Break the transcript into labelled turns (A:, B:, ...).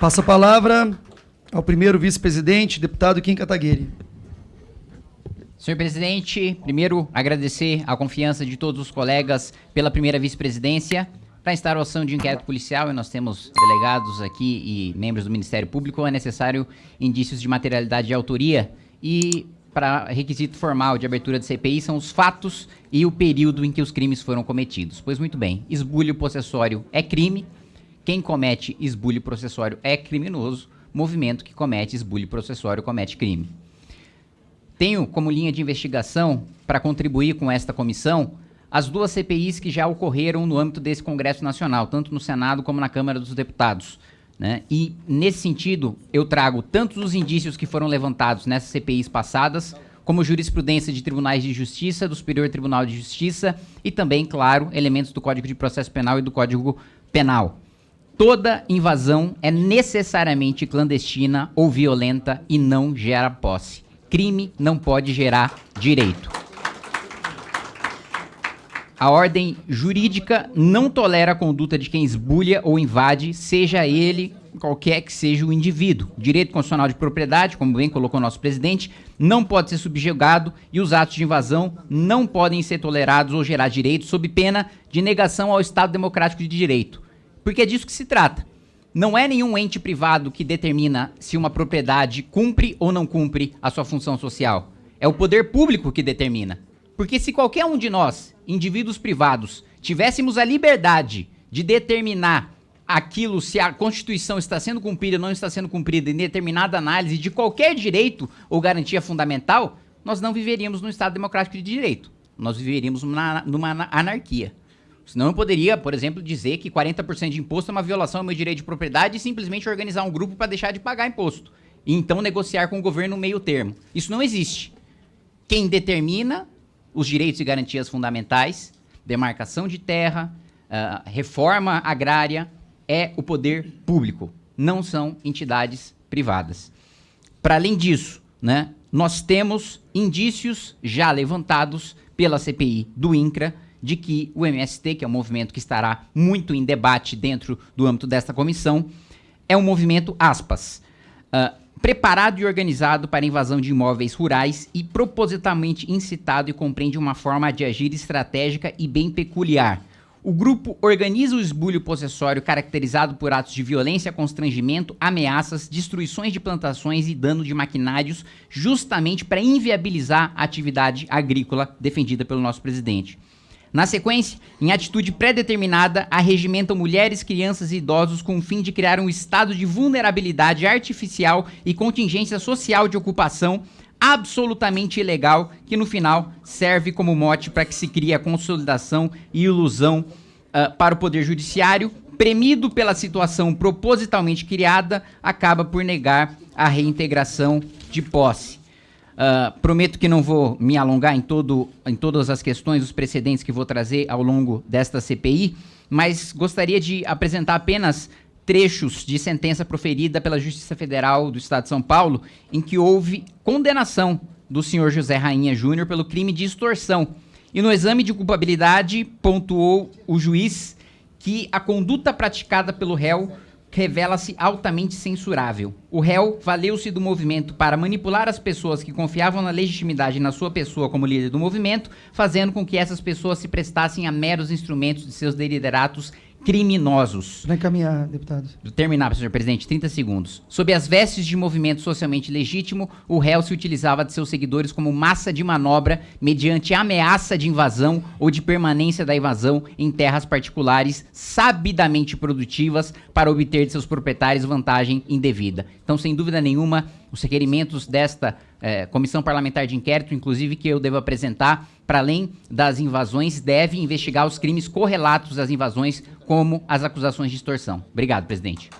A: Passo a palavra ao primeiro vice-presidente, deputado Kim Kataguiri.
B: Senhor presidente, primeiro agradecer a confiança de todos os colegas pela primeira vice-presidência. Para instauração de inquérito policial, e nós temos delegados aqui e membros do Ministério Público, é necessário indícios de materialidade de autoria e para requisito formal de abertura de CPI são os fatos e o período em que os crimes foram cometidos. Pois muito bem, esbulho possessório é crime, quem comete esbulho processório é criminoso, movimento que comete esbulho processório comete crime. Tenho como linha de investigação, para contribuir com esta comissão, as duas CPIs que já ocorreram no âmbito desse Congresso Nacional, tanto no Senado como na Câmara dos Deputados. Né? E, nesse sentido, eu trago tanto os indícios que foram levantados nessas CPIs passadas, como jurisprudência de tribunais de justiça, do Superior Tribunal de Justiça e também, claro, elementos do Código de Processo Penal e do Código Penal. Toda invasão é necessariamente clandestina ou violenta e não gera posse. Crime não pode gerar direito. A ordem jurídica não tolera a conduta de quem esbulha ou invade, seja ele qualquer que seja o indivíduo. Direito constitucional de propriedade, como bem colocou nosso presidente, não pode ser subjugado e os atos de invasão não podem ser tolerados ou gerar direitos sob pena de negação ao Estado democrático de direito. Porque é disso que se trata. Não é nenhum ente privado que determina se uma propriedade cumpre ou não cumpre a sua função social. É o poder público que determina. Porque se qualquer um de nós, indivíduos privados, tivéssemos a liberdade de determinar aquilo, se a Constituição está sendo cumprida ou não está sendo cumprida em determinada análise de qualquer direito ou garantia fundamental, nós não viveríamos num Estado democrático de direito. Nós viveríamos numa, numa anarquia. Senão eu poderia, por exemplo, dizer que 40% de imposto é uma violação ao meu direito de propriedade e simplesmente organizar um grupo para deixar de pagar imposto. E então negociar com o governo meio termo. Isso não existe. Quem determina os direitos e garantias fundamentais, demarcação de terra, uh, reforma agrária, é o poder público, não são entidades privadas. Para além disso, né, nós temos indícios já levantados pela CPI do INCRA de que o MST, que é um movimento que estará muito em debate dentro do âmbito desta comissão, é um movimento, aspas, uh, preparado e organizado para invasão de imóveis rurais e propositalmente incitado e compreende uma forma de agir estratégica e bem peculiar. O grupo organiza o esbulho possessório caracterizado por atos de violência, constrangimento, ameaças, destruições de plantações e dano de maquinários, justamente para inviabilizar a atividade agrícola defendida pelo nosso presidente. Na sequência, em atitude pré-determinada, arregimentam mulheres, crianças e idosos com o fim de criar um estado de vulnerabilidade artificial e contingência social de ocupação absolutamente ilegal, que no final serve como mote para que se crie a consolidação e ilusão uh, para o Poder Judiciário, premido pela situação propositalmente criada, acaba por negar a reintegração de posse. Uh, prometo que não vou me alongar em, todo, em todas as questões, os precedentes que vou trazer ao longo desta CPI, mas gostaria de apresentar apenas trechos de sentença proferida pela Justiça Federal do Estado de São Paulo, em que houve condenação do senhor José Rainha Júnior pelo crime de extorsão. E no exame de culpabilidade, pontuou o juiz que a conduta praticada pelo réu revela-se altamente censurável. O réu valeu-se do movimento para manipular as pessoas que confiavam na legitimidade na sua pessoa como líder do movimento, fazendo com que essas pessoas se prestassem a meros instrumentos de seus deliberatos criminosos.
A: Vai encaminhar, deputado.
B: Terminar, senhor presidente, 30 segundos. Sob as vestes de movimento socialmente legítimo, o réu se utilizava de seus seguidores como massa de manobra mediante ameaça de invasão ou de permanência da invasão em terras particulares sabidamente produtivas para obter de seus proprietários vantagem indevida. Então, sem dúvida nenhuma, os requerimentos desta é, comissão parlamentar de inquérito, inclusive que eu devo apresentar, para além das invasões, deve investigar os crimes correlatos às invasões, como as acusações de extorsão. Obrigado, presidente.